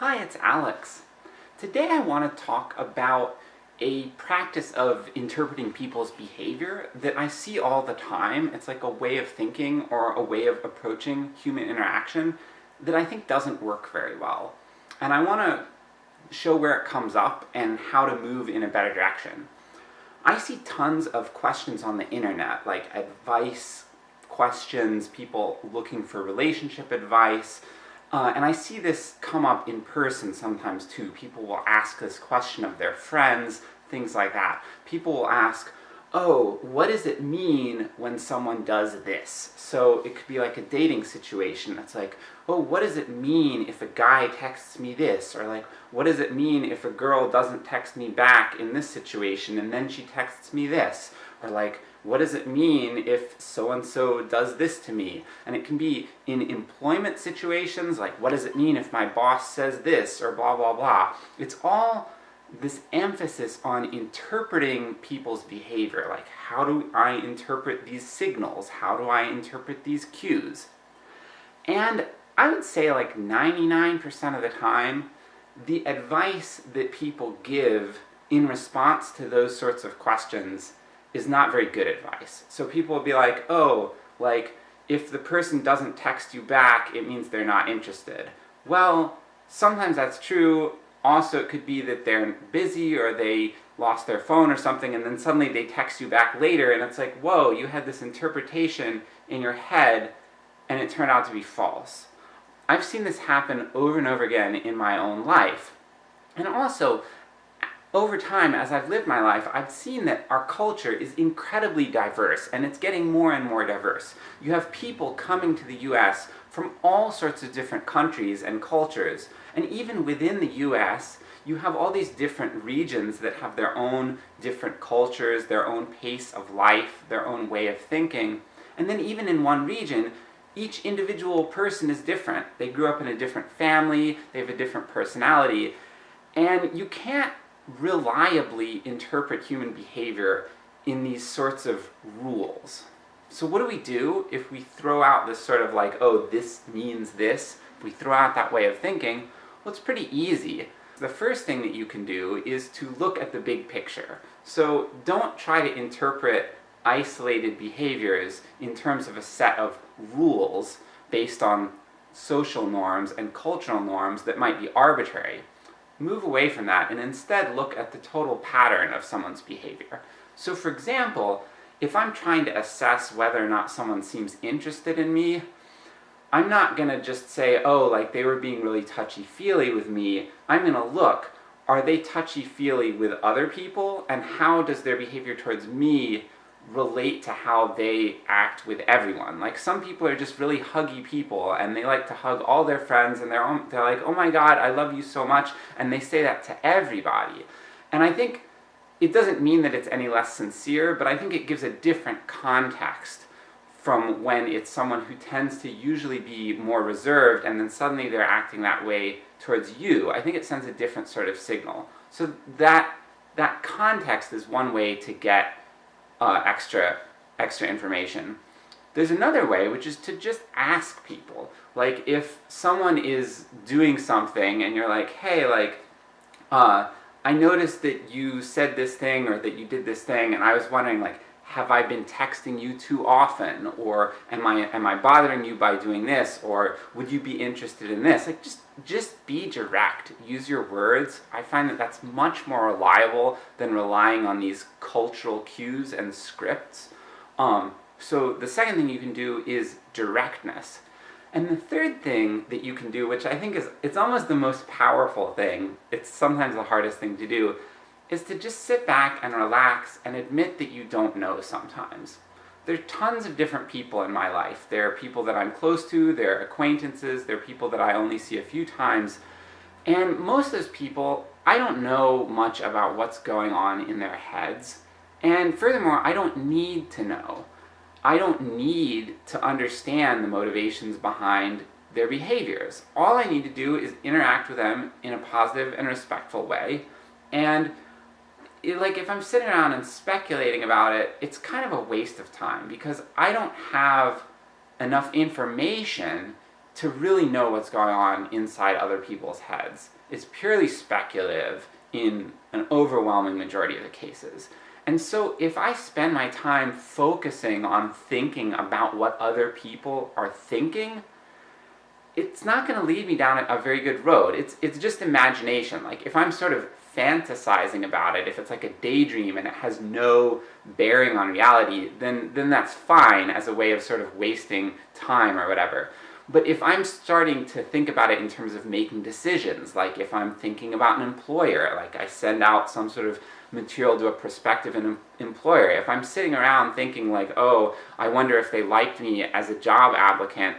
Hi, it's Alex. Today I want to talk about a practice of interpreting people's behavior that I see all the time. It's like a way of thinking or a way of approaching human interaction that I think doesn't work very well. And I want to show where it comes up and how to move in a better direction. I see tons of questions on the internet, like advice questions, people looking for relationship advice, uh, and I see this come up in person sometimes too. People will ask this question of their friends, things like that. People will ask, oh, what does it mean when someone does this? So it could be like a dating situation, it's like, oh, what does it mean if a guy texts me this? Or like, what does it mean if a girl doesn't text me back in this situation and then she texts me this? Or like, what does it mean if so-and-so does this to me? And it can be in employment situations, like what does it mean if my boss says this, or blah blah blah. It's all this emphasis on interpreting people's behavior, like how do I interpret these signals? How do I interpret these cues? And I would say like 99% of the time, the advice that people give in response to those sorts of questions is not very good advice. So people will be like, oh, like, if the person doesn't text you back, it means they're not interested. Well, sometimes that's true, also it could be that they're busy or they lost their phone or something and then suddenly they text you back later and it's like, whoa, you had this interpretation in your head and it turned out to be false. I've seen this happen over and over again in my own life. And also, over time, as I've lived my life, I've seen that our culture is incredibly diverse, and it's getting more and more diverse. You have people coming to the US from all sorts of different countries and cultures, and even within the US, you have all these different regions that have their own different cultures, their own pace of life, their own way of thinking, and then even in one region, each individual person is different. They grew up in a different family, they have a different personality, and you can't reliably interpret human behavior in these sorts of rules. So what do we do if we throw out this sort of like, oh, this means this, if we throw out that way of thinking, well it's pretty easy. The first thing that you can do is to look at the big picture. So don't try to interpret isolated behaviors in terms of a set of rules based on social norms and cultural norms that might be arbitrary move away from that and instead look at the total pattern of someone's behavior. So for example, if I'm trying to assess whether or not someone seems interested in me, I'm not gonna just say, oh, like they were being really touchy-feely with me, I'm gonna look, are they touchy-feely with other people, and how does their behavior towards me relate to how they act with everyone. Like, some people are just really huggy people, and they like to hug all their friends, and they're, they're like, oh my god, I love you so much, and they say that to everybody. And I think it doesn't mean that it's any less sincere, but I think it gives a different context from when it's someone who tends to usually be more reserved, and then suddenly they're acting that way towards you. I think it sends a different sort of signal. So that, that context is one way to get uh, extra, extra information. There's another way, which is to just ask people. Like, if someone is doing something and you're like, hey, like, uh, I noticed that you said this thing or that you did this thing, and I was wondering, like, have I been texting you too often? Or am I, am I bothering you by doing this? Or would you be interested in this? Like, just, just be direct. Use your words. I find that that's much more reliable than relying on these cultural cues and scripts. Um, so the second thing you can do is directness. And the third thing that you can do, which I think is, it's almost the most powerful thing, it's sometimes the hardest thing to do, is to just sit back and relax and admit that you don't know sometimes. There are tons of different people in my life. There are people that I'm close to, there are acquaintances, there are people that I only see a few times, and most of those people, I don't know much about what's going on in their heads, and furthermore, I don't need to know. I don't need to understand the motivations behind their behaviors. All I need to do is interact with them in a positive and respectful way, and like if I'm sitting around and speculating about it, it's kind of a waste of time, because I don't have enough information to really know what's going on inside other people's heads. It's purely speculative in an overwhelming majority of the cases. And so if I spend my time focusing on thinking about what other people are thinking, it's not going to lead me down a very good road. It's, it's just imagination. Like, if I'm sort of fantasizing about it, if it's like a daydream and it has no bearing on reality, then, then that's fine as a way of sort of wasting time or whatever. But if I'm starting to think about it in terms of making decisions, like if I'm thinking about an employer, like I send out some sort of material to a prospective employer, if I'm sitting around thinking like, oh, I wonder if they liked me as a job applicant,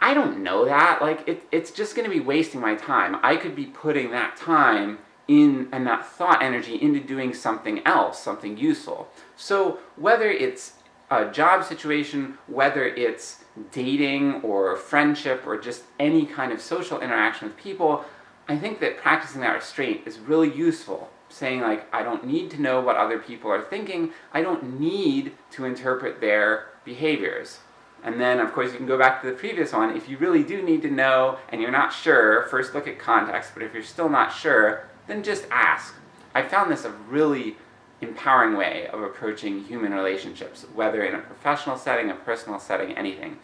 I don't know that, like, it, it's just gonna be wasting my time. I could be putting that time in, and that thought energy into doing something else, something useful. So whether it's a job situation, whether it's dating or friendship or just any kind of social interaction with people, I think that practicing that restraint is really useful. Saying like, I don't need to know what other people are thinking, I don't need to interpret their behaviors. And then, of course, you can go back to the previous one, if you really do need to know, and you're not sure, first look at context, but if you're still not sure, then just ask. I found this a really empowering way of approaching human relationships, whether in a professional setting, a personal setting, anything.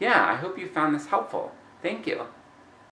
Yeah, I hope you found this helpful. Thank you.